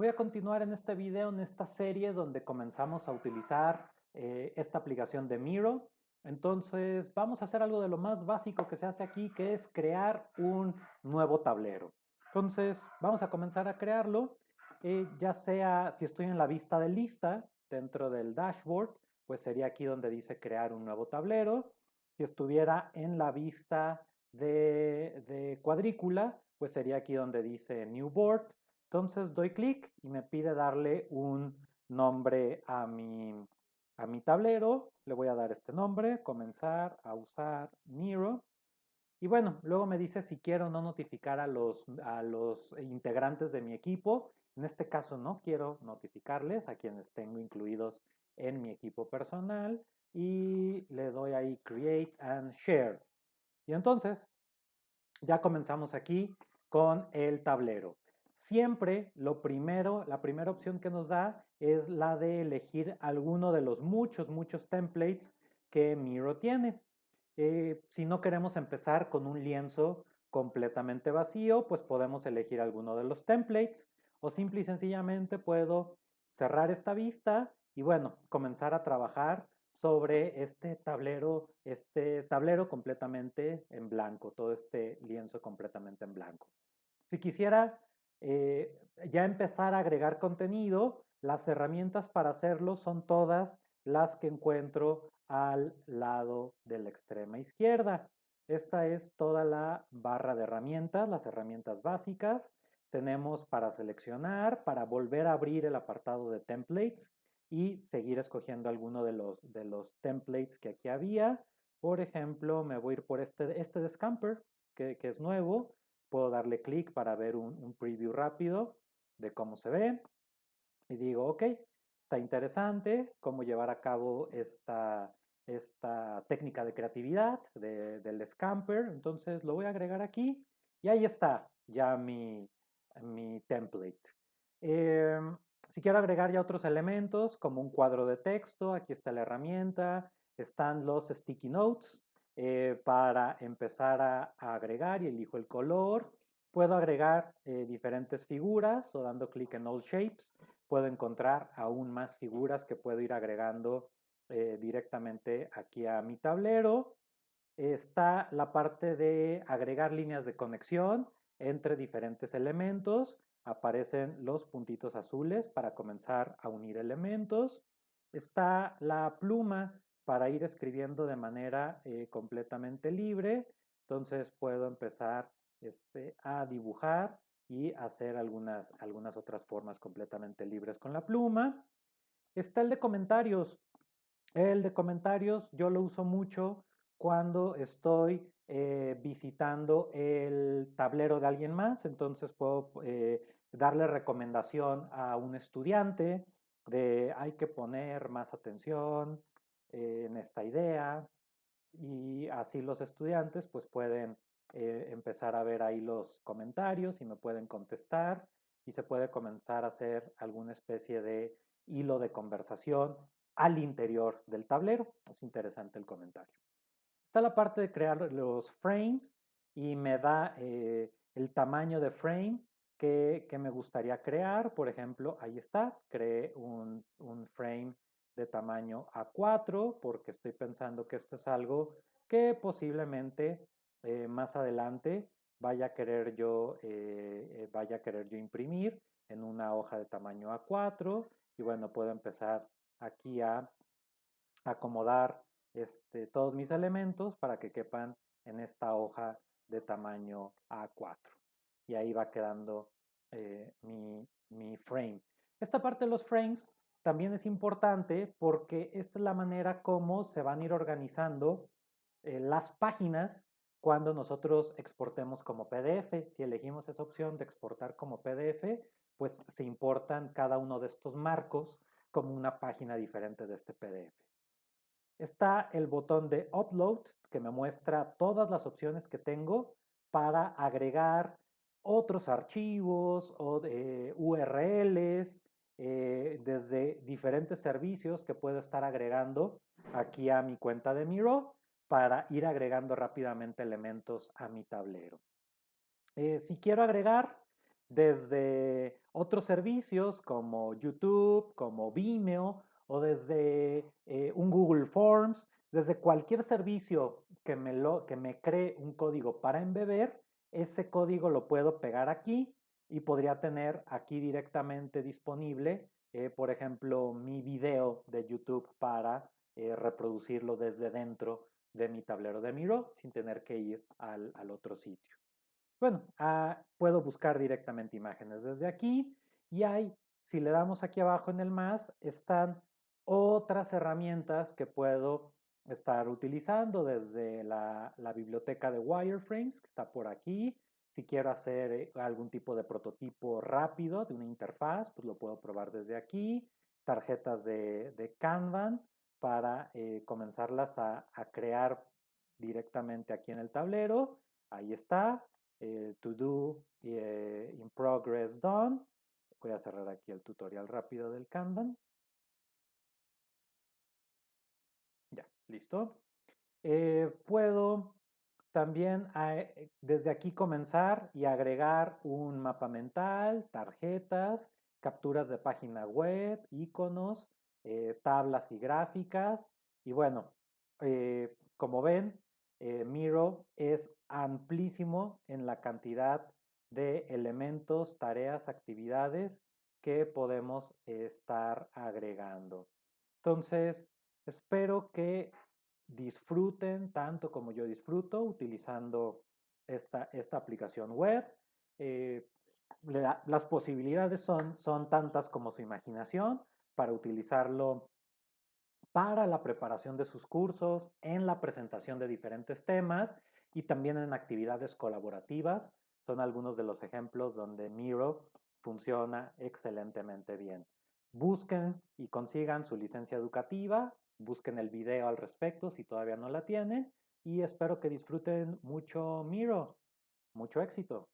Voy a continuar en este video, en esta serie donde comenzamos a utilizar eh, esta aplicación de Miro. Entonces vamos a hacer algo de lo más básico que se hace aquí, que es crear un nuevo tablero. Entonces vamos a comenzar a crearlo, eh, ya sea si estoy en la vista de lista dentro del dashboard, pues sería aquí donde dice crear un nuevo tablero. Si estuviera en la vista de, de cuadrícula, pues sería aquí donde dice New Board. Entonces doy clic y me pide darle un nombre a mi, a mi tablero. Le voy a dar este nombre, comenzar a usar Miro. Y bueno, luego me dice si quiero no notificar a los, a los integrantes de mi equipo. En este caso no quiero notificarles a quienes tengo incluidos en mi equipo personal. Y le doy ahí Create and Share. Y entonces ya comenzamos aquí con el tablero siempre lo primero, la primera opción que nos da es la de elegir alguno de los muchos, muchos templates que Miro tiene. Eh, si no queremos empezar con un lienzo completamente vacío, pues podemos elegir alguno de los templates o simple y sencillamente puedo cerrar esta vista y bueno, comenzar a trabajar sobre este tablero, este tablero completamente en blanco, todo este lienzo completamente en blanco. Si quisiera eh, ya empezar a agregar contenido, las herramientas para hacerlo son todas las que encuentro al lado de la extrema izquierda. Esta es toda la barra de herramientas, las herramientas básicas. Tenemos para seleccionar, para volver a abrir el apartado de templates y seguir escogiendo alguno de los, de los templates que aquí había. Por ejemplo, me voy a ir por este, este de Scamper, que, que es nuevo. Puedo darle clic para ver un, preview rápido de cómo se ve. Y digo, ok, está interesante cómo llevar a cabo esta, esta técnica de creatividad del scamper. Entonces lo voy a agregar aquí y ahí está ya mi, mi template. Em, si quiero agregar ya otros elementos como un cuadro de texto, aquí está la herramienta, están los sticky notes, eh, para empezar a, agregar y elijo el color. Puedo agregar eh, diferentes figuras o dando clic en All Shapes puedo encontrar aún más figuras que puedo ir agregando eh, directamente aquí a mi tablero. Está la parte de agregar líneas de conexión entre diferentes elementos. Aparecen los puntitos azules para comenzar a unir elementos. Está la pluma para ir escribiendo de manera eh, completamente libre. Entonces puedo empezar este, a dibujar y hacer algunas, algunas otras formas completamente libres con la pluma. Está el de comentarios. El de comentarios yo lo uso mucho cuando estoy eh, visitando el tablero de alguien más. Entonces puedo eh, darle recomendación a un estudiante de hay que poner más atención, en esta idea y así los estudiantes pues pueden eh, empezar a ver ahí los comentarios y me pueden contestar y se puede comenzar a hacer alguna especie de hilo de conversación al interior del tablero. Es interesante el comentario. Está la parte de crear los frames y me da eh, el tamaño de frame que, me gustaría crear. Por ejemplo, ahí está, creé un, un frame de tamaño A4 porque estoy pensando que esto es algo que posiblemente eh, más adelante vaya a querer yo eh, eh, vaya a querer yo imprimir en una hoja de tamaño A4 y bueno puedo empezar aquí a acomodar este, todos mis elementos para que quepan en esta hoja de tamaño A4 y ahí va quedando mi, mi frame. Esta parte de los frames también es importante porque esta es la manera como se van a ir organizando eh, las páginas cuando nosotros exportemos como PDF. Si elegimos esa opción de exportar como PDF, pues se importan cada uno de estos marcos como una página diferente de este PDF. Está el botón de Upload que me muestra todas las opciones que tengo para agregar otros archivos o URLs, eh, desde diferentes servicios que puedo estar agregando aquí a mi cuenta de Miro para ir agregando rápidamente elementos a mi tablero. Eh, si quiero agregar desde otros servicios como YouTube, como Vimeo o desde eh, un Google Forms, desde cualquier servicio que me, lo, que me cree un código para embeber, ese código lo puedo pegar aquí y podría tener aquí directamente disponible, eh, por ejemplo, mi video de YouTube para eh, reproducirlo desde dentro de mi tablero de Miro sin tener que ir al, otro sitio. Bueno, ah, puedo buscar directamente imágenes desde aquí y hay, si le damos aquí abajo en el más, están otras herramientas que puedo estar utilizando desde la, la biblioteca de wireframes que está por aquí, si quiero hacer eh, algún tipo de prototipo rápido de una interfaz, pues lo puedo probar desde aquí. Tarjetas de, de Kanban para eh, comenzarlas a, crear directamente aquí en el tablero. Ahí está. Eh, to do in progress done. Voy a cerrar aquí el tutorial rápido del Kanban. Ya, listo. puedo también eh, desde aquí comenzar y agregar un mapa mental, tarjetas, capturas de página web, iconos, eh, tablas y gráficas. Y bueno, eh, como ven, Miro es amplísimo en la cantidad de elementos, tareas, actividades que podemos estar agregando. Entonces, espero que disfruten tanto como yo disfruto utilizando esta, esta aplicación web. Eh, las posibilidades son, son tantas como su imaginación para utilizarlo para la preparación de sus cursos, en la presentación de diferentes temas y también en actividades colaborativas. Son algunos de los ejemplos donde Miro funciona excelentemente bien. Busquen y consigan su licencia educativa busquen el video al respecto si todavía no la tienen y espero que disfruten mucho Miro. Mucho éxito.